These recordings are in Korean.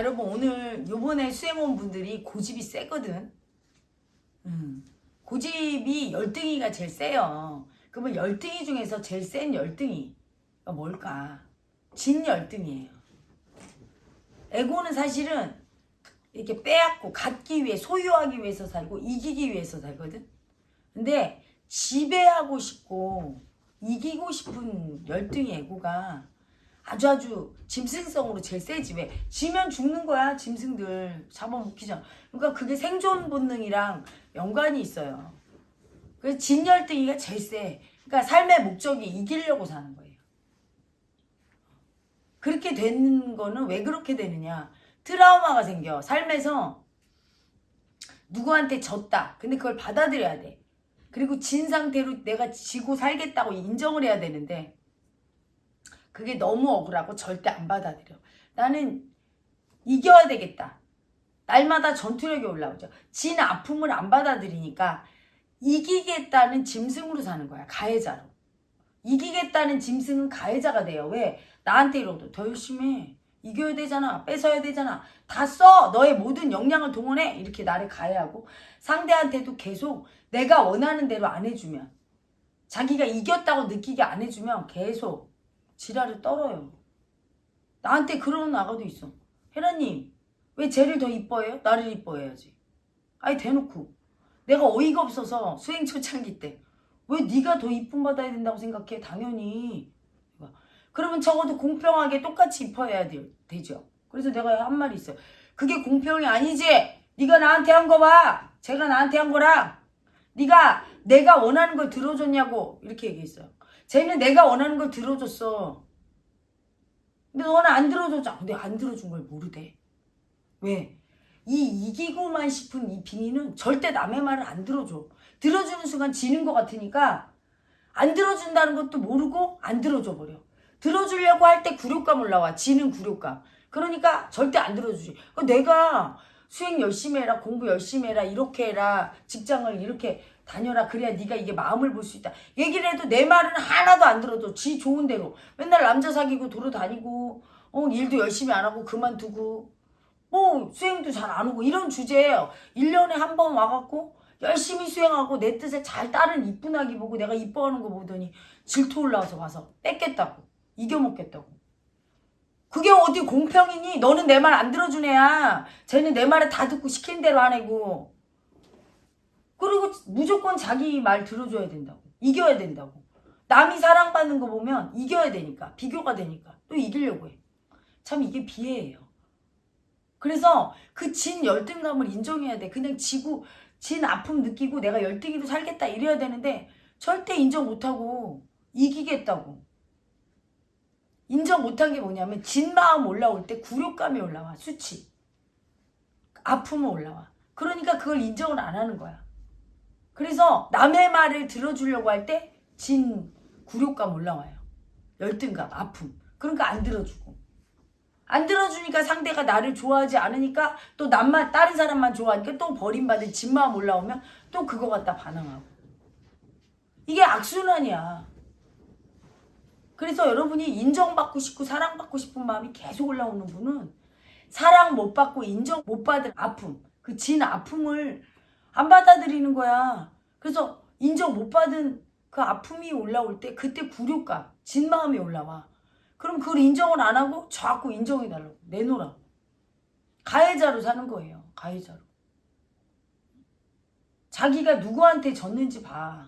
여러분 오늘 요번에 수행원 분들이 고집이 세거든. 음. 고집이 열등이가 제일 세요. 그러면 열등이 중에서 제일 센 열등이가 뭘까? 진 열등이에요. 에고는 사실은 이렇게 빼앗고 갖기 위해 소유하기 위해서 살고 이기기 위해서 살거든. 근데 지배하고 싶고 이기고 싶은 열등이 에고가 아주 아주 짐승성으로 제일 세지 왜 지면 죽는 거야 짐승들. 잡아먹히잖아 그러니까 그게 생존 본능이랑 연관이 있어요. 그래서 진열등이가 제일 세. 그러니까 삶의 목적이 이기려고 사는 거예요. 그렇게 되는 거는 왜 그렇게 되느냐. 트라우마가 생겨. 삶에서 누구한테 졌다. 근데 그걸 받아들여야 돼. 그리고 진 상태로 내가 지고 살겠다고 인정을 해야 되는데 그게 너무 억울하고 절대 안 받아들여. 나는 이겨야 되겠다. 날마다 전투력이 올라오죠. 진 아픔을 안 받아들이니까 이기겠다는 짐승으로 사는 거야. 가해자로. 이기겠다는 짐승은 가해자가 돼요. 왜? 나한테 이러도 더 열심히 해. 이겨야 되잖아. 뺏어야 되잖아. 다 써. 너의 모든 역량을 동원해. 이렇게 나를 가해하고 상대한테도 계속 내가 원하는 대로 안 해주면 자기가 이겼다고 느끼게 안 해주면 계속 지랄을 떨어요. 나한테 그러는 아가도 있어. 혜라님 왜 쟤를 더 이뻐해요? 나를 이뻐해야지. 아니 대놓고 내가 어이가 없어서 수행 초창기 때 왜 네가 더 이쁨 받아야 된다고 생각해? 당연히. 그러면 적어도 공평하게 똑같이 이뻐해야 돼, 되죠. 그래서 내가 한 말이 있어요. 그게 공평이 아니지. 네가 나한테 한 거 봐. 제가 나한테 한 거랑 네가 내가 원하는 걸 들어줬냐고 이렇게 얘기했어요. 쟤는 내가 원하는 걸 들어줬어. 근데 너는 안 들어줬잖아. 근데 안 들어준 걸 모르대. 왜? 이 이기고만 싶은 이 빙의는 절대 남의 말을 안 들어줘. 들어주는 순간 지는 것 같으니까 안 들어준다는 것도 모르고 안 들어줘 버려. 들어주려고 할 때 굴욕감 올라와. 지는 굴욕감. 그러니까 절대 안 들어주지. 내가 수행 열심히 해라, 공부 열심히 해라, 이렇게 해라, 직장을 이렇게 다녀라. 그래야 네가 이게 마음을 볼 수 있다. 얘기를 해도 내 말은 하나도 안 들어도 지 좋은 대로. 맨날 남자 사귀고 돌아다니고 어, 일도 열심히 안 하고 그만두고 뭐 수행도 잘 안 오고 이런 주제예요. 1년에 한 번 와갖고 열심히 수행하고 내 뜻에 잘 따른 이쁜 아기 보고 내가 이뻐하는 거 보더니 질투 올라와서 와서 뺏겠다고 이겨먹겠다고 그게 어디 공평이니? 너는 내 말 안 들어준 애야. 쟤는 내 말을 다 듣고 시킨 대로 안 해고. 그리고 무조건 자기 말 들어줘야 된다고. 이겨야 된다고. 남이 사랑받는 거 보면 이겨야 되니까. 비교가 되니까. 또 이기려고 해. 참 이게 비애예요. 그래서 그 진 열등감을 인정해야 돼. 그냥 지고 진 아픔 느끼고 내가 열등이로 살겠다 이래야 되는데 절대 인정 못하고 이기겠다고. 인정 못한 게 뭐냐면 진 마음 올라올 때 굴욕감이 올라와 수치. 아픔은 올라와. 그러니까 그걸 인정을 안 하는 거야. 그래서 남의 말을 들어주려고 할 때 진 굴욕감 올라와요. 열등감 아픔. 그러니까 안 들어주고. 안 들어주니까 상대가 나를 좋아하지 않으니까 또 남만 다른 사람만 좋아하니까 또 버림받은 진 마음 올라오면 또 그거 갖다 반항하고. 이게 악순환이야 그래서 여러분이 인정받고 싶고 사랑받고 싶은 마음이 계속 올라오는 분은 사랑 못 받고 인정 못 받은 아픔, 그 진 아픔을 안 받아들이는 거야. 그래서 인정 못 받은 그 아픔이 올라올 때 그때 굴욕감, 진 마음이 올라와. 그럼 그걸 인정을 안 하고 자꾸 인정해달라고 내놓으라고. 가해자로 사는 거예요. 가해자로. 자기가 누구한테 졌는지 봐.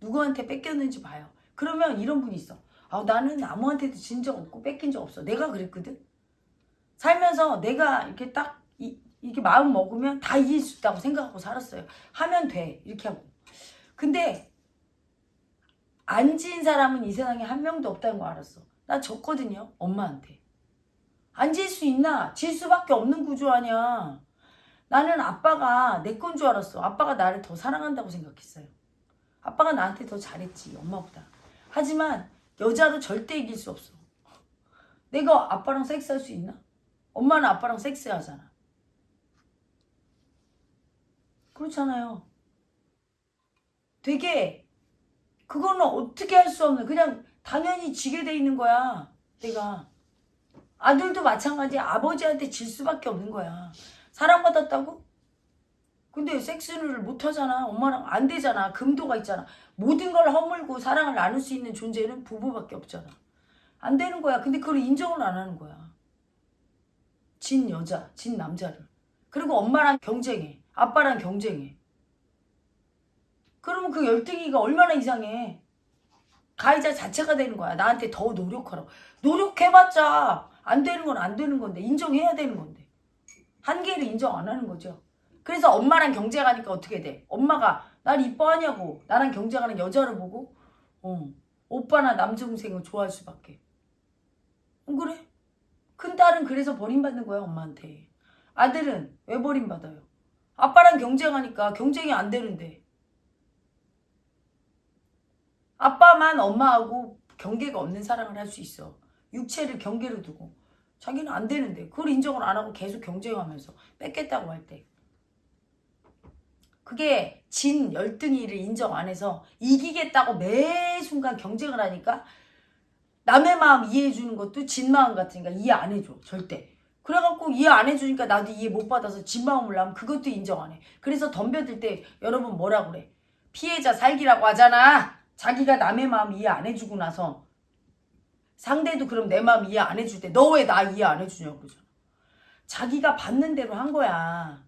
누구한테 뺏겼는지 봐요. 그러면 이런 분이 있어. 아, 나는 아무한테도 진 적 없고 뺏긴 적 없어. 내가 그랬거든. 살면서 내가 이렇게 딱 이, 이렇게 마음 먹으면 다 이길 수 있다고 생각하고 살았어요. 하면 돼. 이렇게 하고. 근데 안진 사람은 이 세상에 한 명도 없다는 거 알았어. 나 졌거든요. 엄마한테. 안 질 수 있나? 질 수밖에 없는 구조 아니야. 나는 아빠가 내 건 줄 알았어. 아빠가 나를 더 사랑한다고 생각했어요. 아빠가 나한테 더 잘했지. 엄마보다. 하지만 여자로 절대 이길 수 없어. 내가 아빠랑 섹스할 수 있나? 엄마는 아빠랑 섹스하잖아. 그렇잖아요. 되게 그거는 어떻게 할 수 없는 그냥 당연히 지게 돼 있는 거야. 내가 아들도 마찬가지 아버지한테 질 수밖에 없는 거야. 사랑받았다고? 근데 섹스를 못 하잖아. 엄마랑 안 되잖아. 금도가 있잖아. 모든 걸 허물고 사랑을 나눌 수 있는 존재는 부부밖에 없잖아. 안 되는 거야. 근데 그걸 인정을 안 하는 거야. 진 여자, 진 남자를. 그리고 엄마랑 경쟁해. 아빠랑 경쟁해. 그러면 그 열등이가 얼마나 이상해. 가해자 자체가 되는 거야. 나한테 더 노력하라고. 노력해봤자 안 되는 건 안 되는 건데 인정해야 되는 건데 한계를 인정 안 하는 거죠. 그래서 엄마랑 경쟁하니까 어떻게 돼? 엄마가 날 이뻐하냐고 나랑 경쟁하는 여자를 보고 어, 오빠나 남동생을 좋아할 수밖에. 안 그래? 큰 딸은 그래서 버림받는 거야 엄마한테. 아들은 왜 버림받아요? 아빠랑 경쟁하니까 경쟁이 안 되는데 아빠만 엄마하고 경계가 없는 사랑을 할 수 있어. 육체를 경계로 두고. 자기는 안 되는데 그걸 인정을 안 하고 계속 경쟁하면서 뺏겠다고 할 때. 그게 진 열등이를 인정 안 해서 이기겠다고 매 순간 경쟁을 하니까 남의 마음 이해해 주는 것도 진 마음 같으니까 이해 안 해줘 절대. 그래갖고 이해 안 해주니까 나도 이해 못 받아서 진 마음을 하면 그것도 인정 안 해. 그래서 덤벼들 때 여러분 뭐라 그래? 피해자 살기라고 하잖아. 자기가 남의 마음 이해 안 해주고 나서 상대도 그럼 내 마음 이해 안 해줄 때 너 왜 나 이해 안 해주냐고 그러잖아. 자기가 받는 대로 한 거야.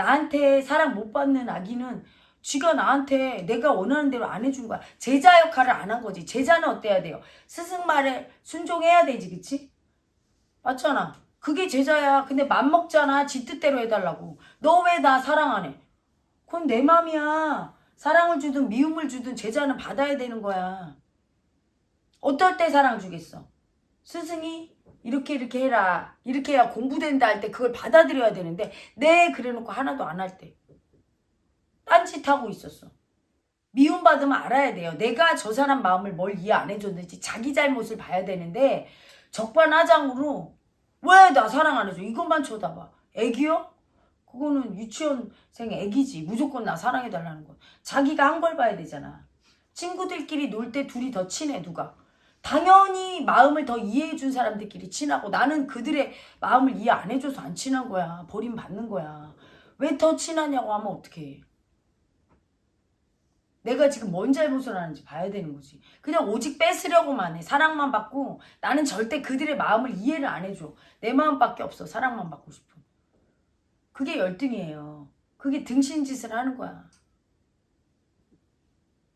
나한테 사랑 못 받는 아기는 쥐가 나한테 내가 원하는 대로 안 해준 거야. 제자 역할을 안 한 거지. 제자는 어때야 돼요? 스승 말에 순종해야 되지, 그치? 맞잖아. 그게 제자야. 근데 맘먹잖아. 지 뜻대로 해달라고. 너 왜 나 사랑 안 해? 그건 내 맘이야. 사랑을 주든 미움을 주든 제자는 받아야 되는 거야. 어떨 때 사랑 주겠어? 스승이 이렇게 이렇게 해라. 이렇게 해야 공부된다 할 때 그걸 받아들여야 되는데 네 그래놓고 하나도 안 할 때. 딴짓하고 있었어. 미움받으면 알아야 돼요. 내가 저 사람 마음을 뭘 이해 안 해줬는지 자기 잘못을 봐야 되는데 적반하장으로 왜 나 사랑 안 해줘? 이것만 쳐다봐. 애기요? 그거는 유치원생 애기지. 무조건 나 사랑해달라는 거. 자기가 한 걸 봐야 되잖아. 친구들끼리 놀 때 둘이 더 친해 누가? 당연히 마음을 더 이해해준 사람들끼리 친하고 나는 그들의 마음을 이해 안 해줘서 안 친한 거야. 버림받는 거야. 왜 더 친하냐고 하면 어떡해. 내가 지금 뭔 잘못을 하는지 봐야 되는 거지. 그냥 오직 뺏으려고만 해. 사랑만 받고 나는 절대 그들의 마음을 이해를 안 해줘. 내 마음밖에 없어. 사랑만 받고 싶어. 그게 열등이에요. 그게 등신짓을 하는 거야.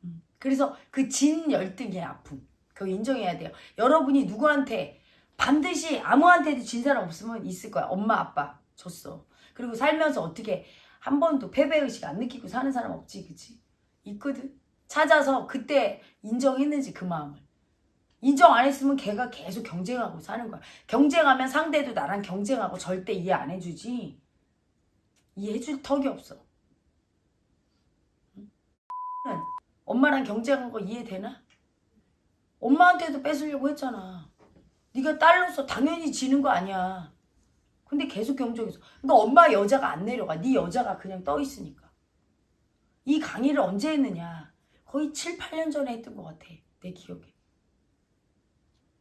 음. 그래서 그 진 열등의 아픔. 그거 인정해야 돼요. 여러분이 누구한테 반드시 아무한테도 진 사람 없으면 있을 거야. 엄마, 아빠 졌어. 그리고 살면서 어떻게 한 번도 패배의식 안 느끼고 사는 사람 없지, 그치? 있거든. 찾아서 그때 인정했는지 그 마음을. 인정 안 했으면 걔가 계속 경쟁하고 사는 거야. 경쟁하면 상대도 나랑 경쟁하고 절대 이해 안 해주지. 이해해줄 턱이 없어. 응? 엄마랑 경쟁한 거 이해되나? 엄마한테도 뺏으려고 했잖아. 네가 딸로서 당연히 지는 거 아니야. 근데 계속 경쟁했어. 그러니까 엄마 여자가 안 내려가. 네 여자가 그냥 떠 있으니까. 이 강의를 언제 했느냐? 거의 7, 8년 전에 했던 것 같아. 내 기억에.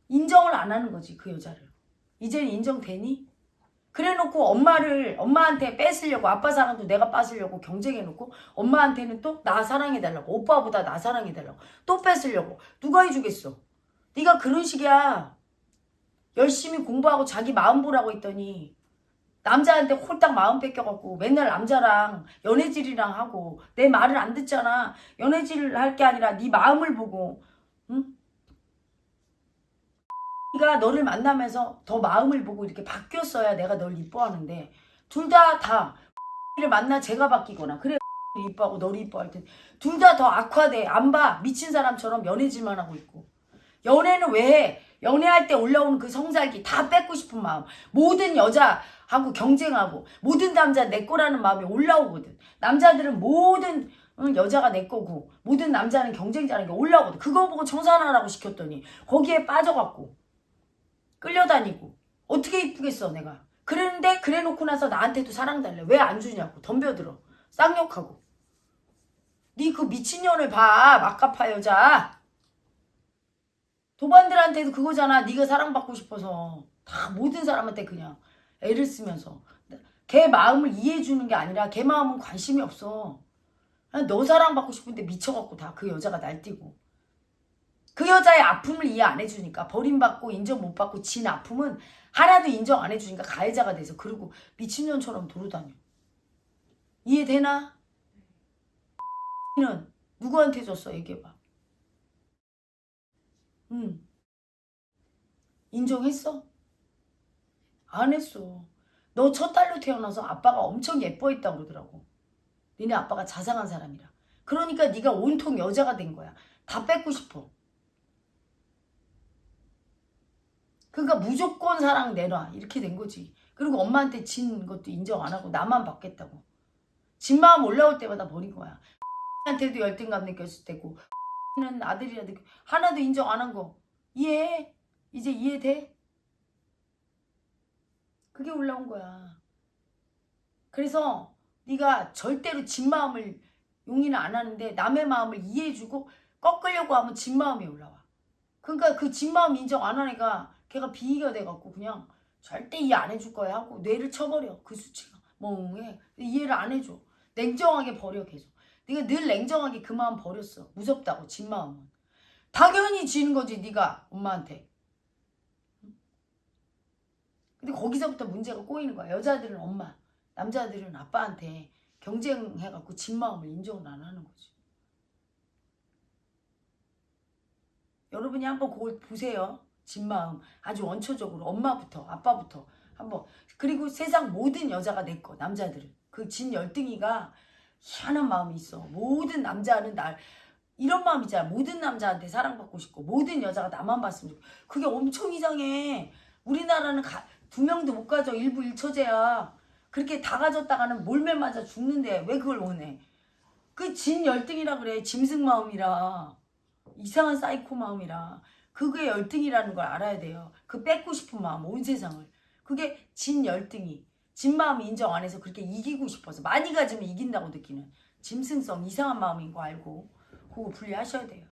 인정을 안 하는 거지, 그 여자를. 이제는 인정되니? 그래 놓고 엄마를, 엄마한테 뺏으려고, 아빠 사랑도 내가 뺏으려고 경쟁해 놓고, 엄마한테는 또 나 사랑해달라고, 오빠보다 나 해달라고, 또 뺏으려고. 누가 해주겠어? 네가 그런 식이야. 열심히 공부하고 자기 마음 보라고 했더니, 남자한테 홀딱 마음 뺏겨갖고 맨날 남자랑 연애질이랑 하고 내 말을 안 듣잖아. 연애질을 할게 아니라 네 마음을 보고 응? 네가 너를 만나면서 더 마음을 보고 이렇게 바뀌었어야 내가 널 이뻐하는데 둘 다다를 만나 제가 바뀌거나 그래 이뻐하고 너를 이뻐할 텐둘 다 더 악화돼 안 봐 미친 사람처럼 연애질만 하고 있고 연애는 왜 해? 연애할 때 올라오는 그 성살기 다 뺏고 싶은 마음 모든 여자 하고 경쟁하고 모든 남자 내 거라는 마음이 올라오거든. 남자들은 모든 응, 여자가 내 거고 모든 남자는 경쟁자라는 게 올라오거든. 그거 보고 청산하라고 시켰더니 거기에 빠져갖고 끌려다니고 어떻게 이쁘겠어 내가. 그랬는데 그래놓고 나서 나한테도 사랑 달래. 왜 안 주냐고 덤벼들어. 쌍욕하고. 네 그 미친년을 봐. 막가파 여자. 도반들한테도 그거잖아. 네가 사랑받고 싶어서 다 모든 사람한테 그냥 애를 쓰면서 걔 마음을 이해해 주는 게 아니라 걔 마음은 관심이 없어. 너 사랑받고 싶은데 미쳐갖고 다 그 여자가 날뛰고 그 여자의 아픔을 이해 안 해주니까 버림받고 인정 못 받고 진 아픔은 하나도 인정 안 해주니까 가해자가 돼서 그러고 미친년처럼 돌아다녀. 이해되나? 는 누구한테 줬어 얘기해봐. 응. 인정했어? 안 했어. 너 첫 딸로 태어나서 아빠가 엄청 예뻐했다고 그러더라고. 니네 아빠가 자상한 사람이라. 그러니까 네가 온통 여자가 된 거야. 다 뺏고 싶어. 그러니까 무조건 사랑 내놔. 이렇게 된 거지. 그리고 엄마한테 진 것도 인정 안 하고 나만 받겠다고. 진 마음 올라올 때마다 버린 거야. 한테도 열등감 느꼈을 때고 는 아들이라도 하나도 인정 안 한 거 이해해? 이제 이해돼? 그게 올라온 거야. 그래서 네가 절대로 진 마음을 용인을 안 하는데 남의 마음을 이해해주고 꺾으려고 하면 진 마음이 올라와. 그러니까 그 진 마음 인정 안 하니까 걔가 비위가 돼갖고 그냥 절대 이해 안 해줄 거야 하고 뇌를 쳐버려 그 수치가. 멍해. 이해를 안 해줘. 냉정하게 버려 계속. 네가 늘 냉정하게 그 마음 버렸어. 무섭다고 진 마음은. 당연히 지는 거지 네가 엄마한테. 근데 거기서부터 문제가 꼬이는 거야. 여자들은 엄마 남자들은 아빠한테 경쟁해갖고 진 마음을 인정을 안 하는 거지. 여러분이 한번 그걸 보세요 진 마음 아주 원초적으로 엄마부터 아빠부터 한번. 그리고 세상 모든 여자가 내 거 남자들은. 그 진 열등이가 희한한 마음이 있어. 모든 남자는 날 이런 마음 있잖아. 모든 남자한테 사랑받고 싶고 모든 여자가 나만 봤으면 좋겠고. 그게 엄청 이상해. 우리나라는 가, 두 명도 못 가져. 일부 일처제야. 그렇게 다 가졌다가는 몰매 맞아 죽는데 왜 그걸 원해? 그 진 열등이라 그래. 짐승 마음이라. 이상한 사이코 마음이라 그게 열등이라는 걸 알아야 돼요. 그 뺏고 싶은 마음, 온 세상을. 그게 진 열등이. 진 마음 인정 안 해서 그렇게 이기고 싶어서 많이 가지면 이긴다고 느끼는 짐승성 이상한 마음인 거 알고 그거 분리하셔야 돼요.